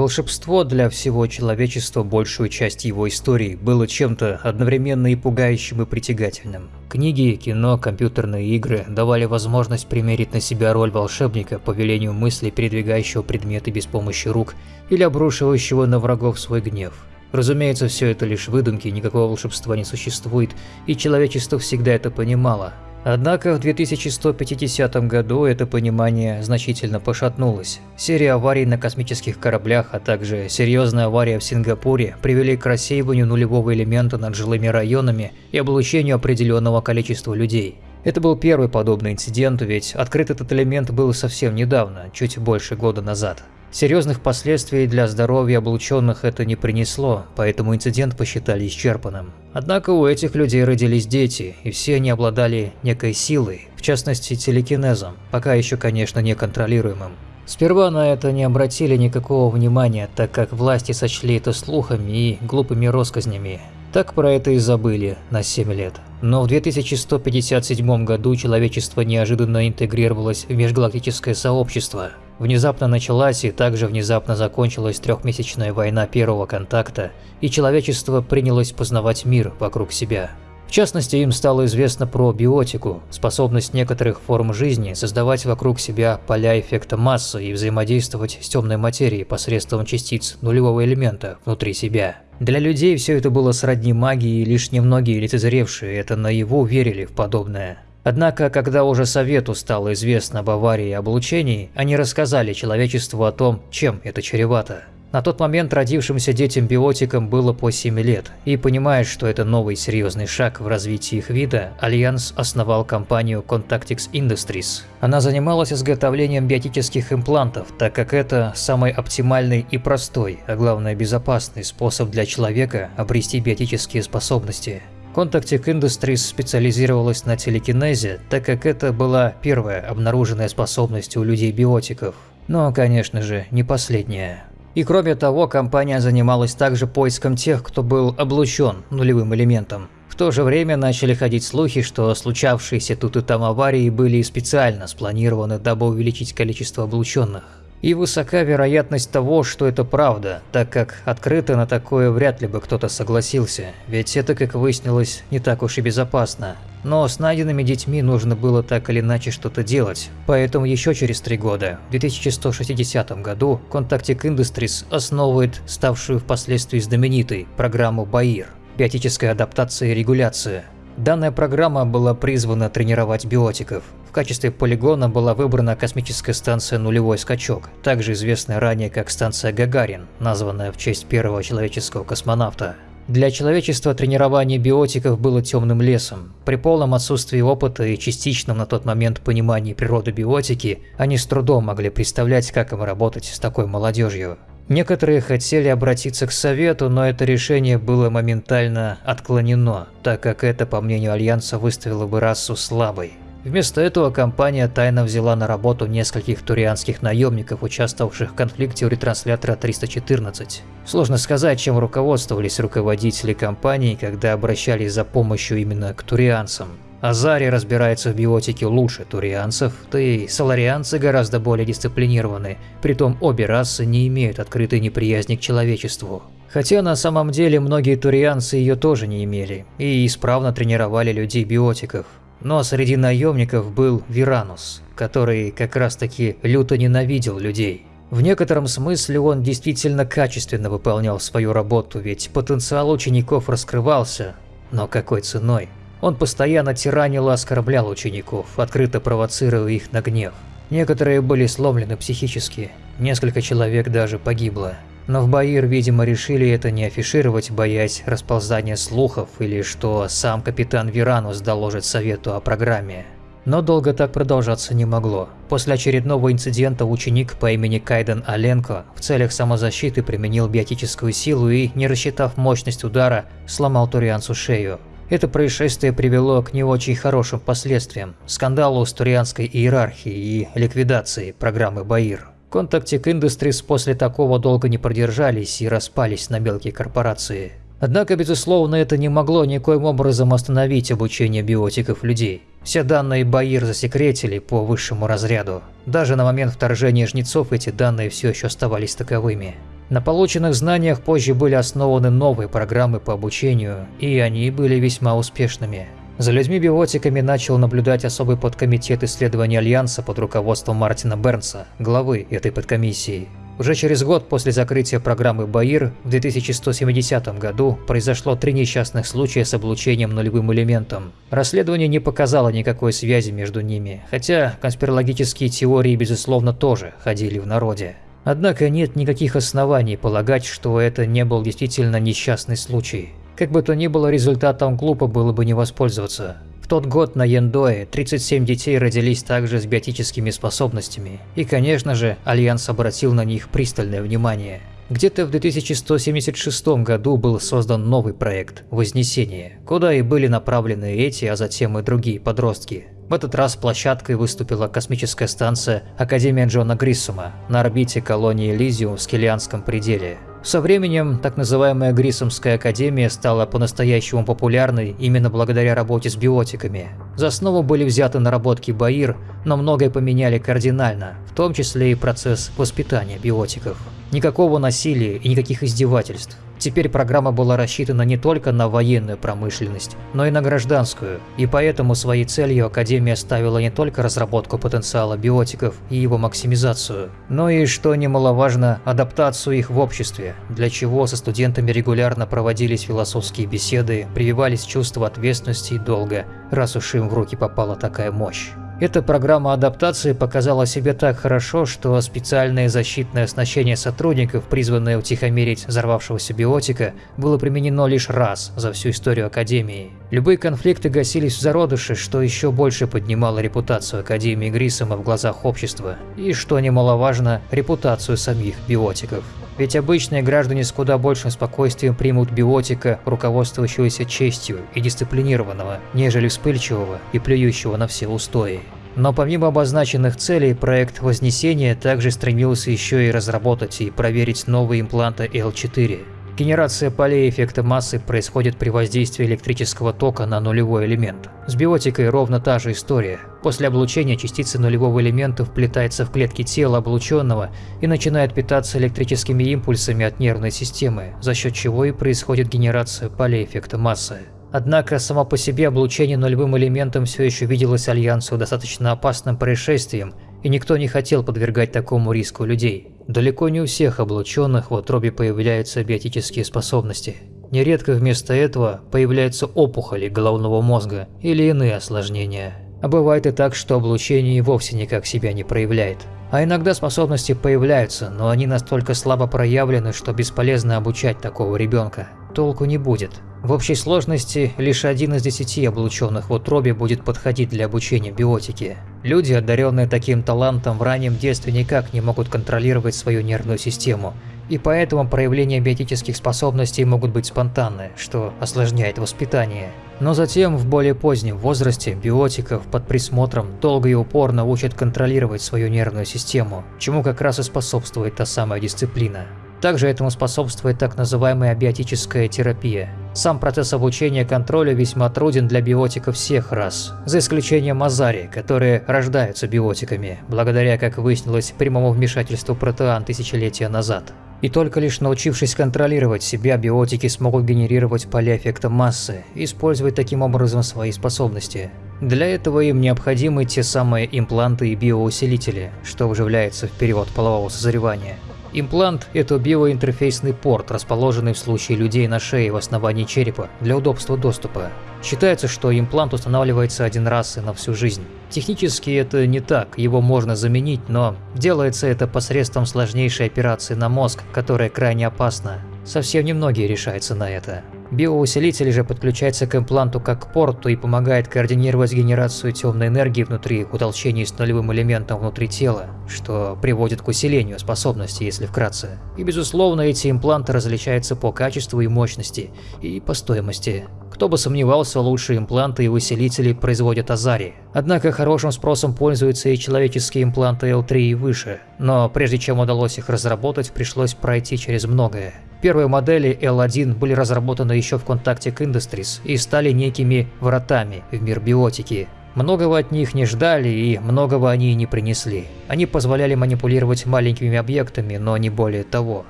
Волшебство для всего человечества большую часть его истории было чем-то одновременно и пугающим и притягательным. Книги, кино, компьютерные игры давали возможность примерить на себя роль волшебника по велению мысли, передвигающего предметы без помощи рук или обрушивающего на врагов свой гнев. Разумеется, все это лишь выдумки, никакого волшебства не существует, и человечество всегда это понимало, Однако в 2150 году это понимание значительно пошатнулось. Серия аварий на космических кораблях, а также серьезная авария в Сингапуре привели к рассеиванию нулевого элемента над жилыми районами и облучению определенного количества людей. Это был первый подобный инцидент, ведь открыт этот элемент был совсем недавно, чуть больше года назад. Серьезных последствий для здоровья облученных это не принесло, поэтому инцидент посчитали исчерпанным. Однако у этих людей родились дети, и все они обладали некой силой, в частности телекинезом, пока еще, конечно, неконтролируемым. Сперва на это не обратили никакого внимания, так как власти сочли это слухами и глупыми россказнями. Так про это и забыли на 7 лет. Но в 2157 году человечество неожиданно интегрировалось в межгалактическое сообщество. Внезапно началась и также внезапно закончилась трехмесячная война первого контакта, и человечество принялось познавать мир вокруг себя. В частности, им стало известно про биотику, способность некоторых форм жизни создавать вокруг себя поля эффекта массы и взаимодействовать с темной материей посредством частиц нулевого элемента внутри себя. Для людей все это было сродни магии, и лишь немногие лицезревшие это наяву верили в подобное. Однако, когда уже Совету стало известно об аварии и облучении, они рассказали человечеству о том, чем это чревато. На тот момент родившимся детям-биотикам было по 7 лет, и понимая, что это новый серьезный шаг в развитии их вида, Альянс основал компанию Contactix Industries. Она занималась изготовлением биотических имплантов, так как это самый оптимальный и простой, а главное безопасный способ для человека обрести биотические способности. Contactic Industries специализировалась на телекинезе, так как это была первая обнаруженная способность у людей-биотиков. Но, конечно же, не последняя. И кроме того, компания занималась также поиском тех, кто был облучен нулевым элементом. В то же время начали ходить слухи, что случавшиеся тут и там аварии были специально спланированы, дабы увеличить количество облученных. И высока вероятность того, что это правда, так как открыто на такое вряд ли бы кто-то согласился, ведь это, как выяснилось, не так уж и безопасно. Но с найденными детьми нужно было так или иначе что-то делать, поэтому еще через три года, в 2160 году, Contactic Industries основывает ставшую впоследствии знаменитой программу БАИР – биотическая адаптация и регуляция. Данная программа была призвана тренировать биотиков, в качестве полигона была выбрана космическая станция «Нулевой скачок», также известная ранее как станция Гагарин, названная в честь первого человеческого космонавта. Для человечества тренирование биотиков было темным лесом. При полном отсутствии опыта и частичном на тот момент понимании природы биотики, они с трудом могли представлять, как им работать с такой молодежью. Некоторые хотели обратиться к Совету, но это решение было моментально отклонено, так как это, по мнению Альянса, выставило бы расу слабой. Вместо этого компания тайно взяла на работу нескольких турианских наемников, участвовавших в конфликте у ретранслятора 314. Сложно сказать, чем руководствовались руководители компании, когда обращались за помощью именно к турианцам. Азари разбирается в биотике лучше турианцев, да и соларианцы гораздо более дисциплинированы, притом обе расы не имеют открытой неприязни к человечеству. Хотя на самом деле многие турианцы ее тоже не имели и исправно тренировали людей-биотиков. Но среди наемников был Виранус, который как раз таки люто ненавидел людей. В некотором смысле он действительно качественно выполнял свою работу, ведь потенциал учеников раскрывался, но какой ценой? Он постоянно тиранил и оскорблял учеников, открыто провоцируя их на гнев. Некоторые были сломлены психически, несколько человек даже погибло. Но в Баир, видимо, решили это не афишировать, боясь расползания слухов или что сам капитан Виранус доложит совету о программе. Но долго так продолжаться не могло. После очередного инцидента ученик по имени Кайден Аленко в целях самозащиты применил биотическую силу и, не рассчитав мощность удара, сломал Турианцу шею. Это происшествие привело к не очень хорошим последствиям, скандалу с турианской иерархией и ликвидации программы Баир. Contactic Industries после такого долго не продержались и распались на мелкие корпорации. Однако, безусловно, это не могло никоим образом остановить обучение биотиков людей. Все данные Баир засекретили по высшему разряду. Даже на момент вторжения жнецов эти данные все еще оставались таковыми. На полученных знаниях позже были основаны новые программы по обучению, и они были весьма успешными. За людьми-биотиками начал наблюдать особый подкомитет исследований Альянса под руководством Мартина Бернса, главы этой подкомиссии. Уже через год после закрытия программы БАИР в 2170 году произошло три несчастных случая с облучением нулевым элементом. Расследование не показало никакой связи между ними, хотя конспирологические теории безусловно тоже ходили в народе. Однако нет никаких оснований полагать, что это не был действительно несчастный случай. Как бы то ни было, результатом глупо было бы не воспользоваться тот год на Яндое 37 детей родились также с биотическими способностями, и, конечно же, Альянс обратил на них пристальное внимание. Где-то в 2176 году был создан новый проект – Вознесение, куда и были направлены эти, а затем и другие подростки. В этот раз площадкой выступила космическая станция Академия Джона Гриссома на орбите колонии Элизиум в Скеллианском пределе. Со временем так называемая Грисомская академия стала по-настоящему популярной именно благодаря работе с биотиками. За основу были взяты наработки Баир, но многое поменяли кардинально, в том числе и процесс воспитания биотиков. Никакого насилия и никаких издевательств. Теперь программа была рассчитана не только на военную промышленность, но и на гражданскую, и поэтому своей целью Академия ставила не только разработку потенциала биотиков и его максимизацию, но и, что немаловажно, адаптацию их в обществе, для чего со студентами регулярно проводились философские беседы, прививались чувства ответственности и долга, раз уж им в руки попала такая мощь. Эта программа адаптации показала себя так хорошо, что специальное защитное оснащение сотрудников, призванное утихомирить взорвавшегося биотика, было применено лишь раз за всю историю Академии. Любые конфликты гасились в зародыше, что еще больше поднимало репутацию Академии Грисома в глазах общества, и, что немаловажно, репутацию самих биотиков. Ведь обычные граждане с куда большим спокойствием примут биотика, руководствующегося честью и дисциплинированного, нежели вспыльчивого и плюющего на все устои. Но помимо обозначенных целей, проект Вознесения также стремился еще и разработать и проверить новые импланты L4. Генерация полей эффекта массы происходит при воздействии электрического тока на нулевой элемент. С биотикой ровно та же история. После облучения частица нулевого элемента вплетается в клетки тела облученного и начинает питаться электрическими импульсами от нервной системы, за счет чего и происходит генерация полей эффекта массы. Однако само по себе облучение нулевым элементом все еще виделось Альянсу достаточно опасным происшествием, и никто не хотел подвергать такому риску людей. Далеко не у всех облученных в утробе появляются биотические способности. Нередко вместо этого появляются опухоли головного мозга или иные осложнения. А бывает и так, что облучение вовсе никак себя не проявляет. А иногда способности появляются, но они настолько слабо проявлены, что бесполезно обучать такого ребенка. Толку не будет. В общей сложности лишь один из десяти облученных в утробе будет подходить для обучения биотике. Люди, одаренные таким талантом в раннем детстве никак не могут контролировать свою нервную систему, и поэтому проявления биотических способностей могут быть спонтанны, что осложняет воспитание. Но затем, в более позднем возрасте, биотиков под присмотром долго и упорно учат контролировать свою нервную систему, чему как раз и способствует та самая дисциплина. Также этому способствует так называемая биотическая терапия. Сам процесс обучения контролю весьма труден для биотиков всех рас, за исключением Азари, которые рождаются биотиками, благодаря, как выяснилось, прямому вмешательству протеан тысячелетия назад. И только лишь научившись контролировать себя, биотики смогут генерировать поля эффекта массы использовать таким образом свои способности. Для этого им необходимы те самые импланты и биоусилители, что вживляется в период полового созревания. Имплант – это биоинтерфейсный порт, расположенный в случае людей на шее в основании черепа для удобства доступа. Считается, что имплант устанавливается один раз и на всю жизнь. Технически это не так, его можно заменить, но делается это посредством сложнейшей операции на мозг, которая крайне опасна. Совсем немногие решаются на это. Биоусилитель же подключается к импланту как к порту и помогает координировать генерацию темной энергии внутри утолчений с нулевым элементом внутри тела, что приводит к усилению способности, если вкратце. И безусловно, эти импланты различаются по качеству и мощности, и по стоимости. Кто бы сомневался, лучшие импланты и усилители производят Азари. Однако хорошим спросом пользуются и человеческие импланты L3 и выше. Но прежде чем удалось их разработать, пришлось пройти через многое. Первые модели L1 были разработаны еще в Contactic Industries и стали некими вратами в мир биотики. Многого от них не ждали и многого они не принесли. Они позволяли манипулировать маленькими объектами, но не более того.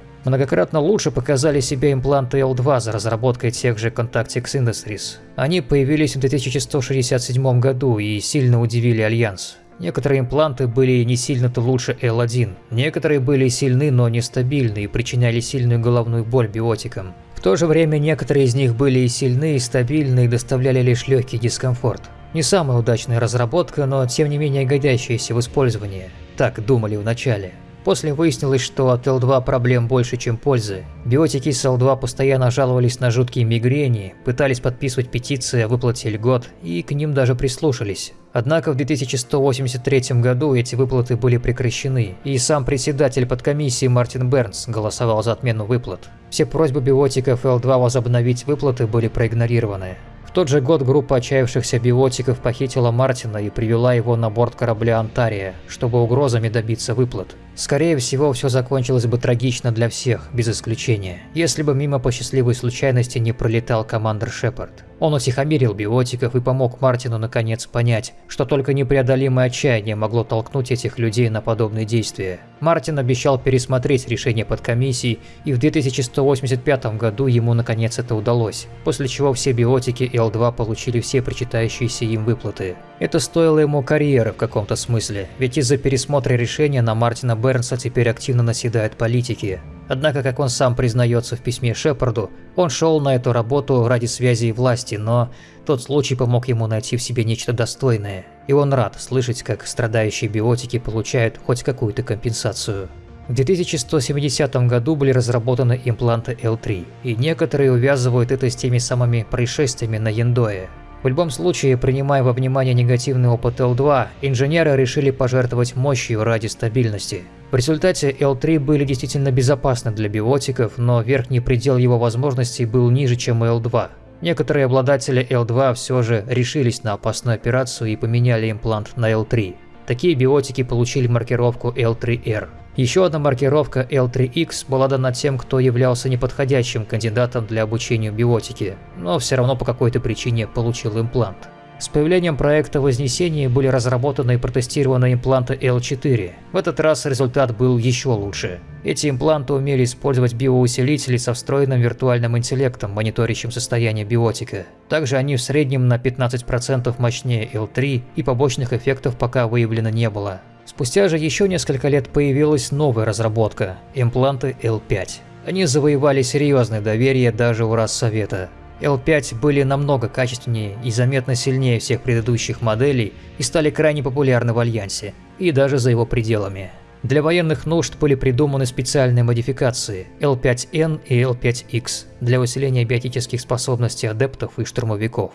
Многократно лучше показали себя импланты L2 за разработкой тех же Contactix Industries. Они появились в 2167 году и сильно удивили Альянс. Некоторые импланты были не сильно-то лучше L1, некоторые были сильны, но нестабильны и причиняли сильную головную боль биотикам. В то же время некоторые из них были и сильны, и стабильны, и доставляли лишь легкий дискомфорт. Не самая удачная разработка, но тем не менее годящаяся в использовании. Так думали вначале. После выяснилось, что от L2 проблем больше, чем пользы. Биотики с L2 постоянно жаловались на жуткие мигрени, пытались подписывать петиции о выплате льгот и к ним даже прислушались. Однако в 2183 году эти выплаты были прекращены, и сам председатель подкомиссии Мартин Бернс голосовал за отмену выплат. Все просьбы биотиков L2 возобновить выплаты были проигнорированы. В тот же год группа отчаявшихся биотиков похитила Мартина и привела его на борт корабля «Антария», чтобы угрозами добиться выплат. Скорее всего, все закончилось бы трагично для всех, без исключения, если бы мимо по счастливой случайности не пролетал командир Шепард. Он утихомирил биотиков и помог Мартину наконец понять, что только непреодолимое отчаяние могло толкнуть этих людей на подобные действия. Мартин обещал пересмотреть решение подкомиссии, и в 2185 году ему наконец это удалось, после чего все биотики L2 получили все причитающиеся им выплаты. Это стоило ему карьеры в каком-то смысле, ведь из-за пересмотра решения на Мартина Бернса теперь активно наседают политики. Однако, как он сам признается в письме Шепарду, он шел на эту работу ради связи и власти, но тот случай помог ему найти в себе нечто достойное, и он рад слышать, как страдающие биотики получают хоть какую-то компенсацию. В 2170 году были разработаны импланты L3, и некоторые увязывают это с теми самыми происшествиями на Яндое. В любом случае, принимая во внимание негативный опыт L2, инженеры решили пожертвовать мощью ради стабильности. В результате L3 были действительно безопасны для биотиков, но верхний предел его возможностей был ниже, чем у L2. Некоторые обладатели L2 все же решились на опасную операцию и поменяли имплант на L3. Такие биотики получили маркировку L3R. Еще одна маркировка L3X была дана тем, кто являлся неподходящим кандидатом для обучения биотики, но все равно по какой-то причине получил имплант. С появлением проекта Вознесения были разработаны и протестированы импланты L4. В этот раз результат был еще лучше. Эти импланты умели использовать биоусилители со встроенным виртуальным интеллектом, мониторящим состояние биотика. Также они в среднем на 15% мощнее L3 и побочных эффектов пока выявлено не было. Спустя же еще несколько лет появилась новая разработка – импланты L5. Они завоевали серьезное доверие даже у Рассовета. L5 были намного качественнее и заметно сильнее всех предыдущих моделей и стали крайне популярны в Альянсе, и даже за его пределами. Для военных нужд были придуманы специальные модификации L5N и L5X для усиления биотических способностей адептов и штурмовиков.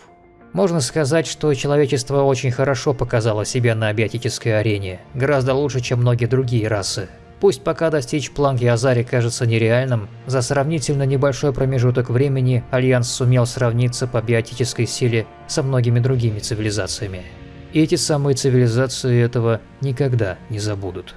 Можно сказать, что человечество очень хорошо показало себя на биотической арене, гораздо лучше, чем многие другие расы. Пусть пока достичь планки Азари кажется нереальным, за сравнительно небольшой промежуток времени Альянс сумел сравниться по биотической силе со многими другими цивилизациями. И эти самые цивилизации этого никогда не забудут.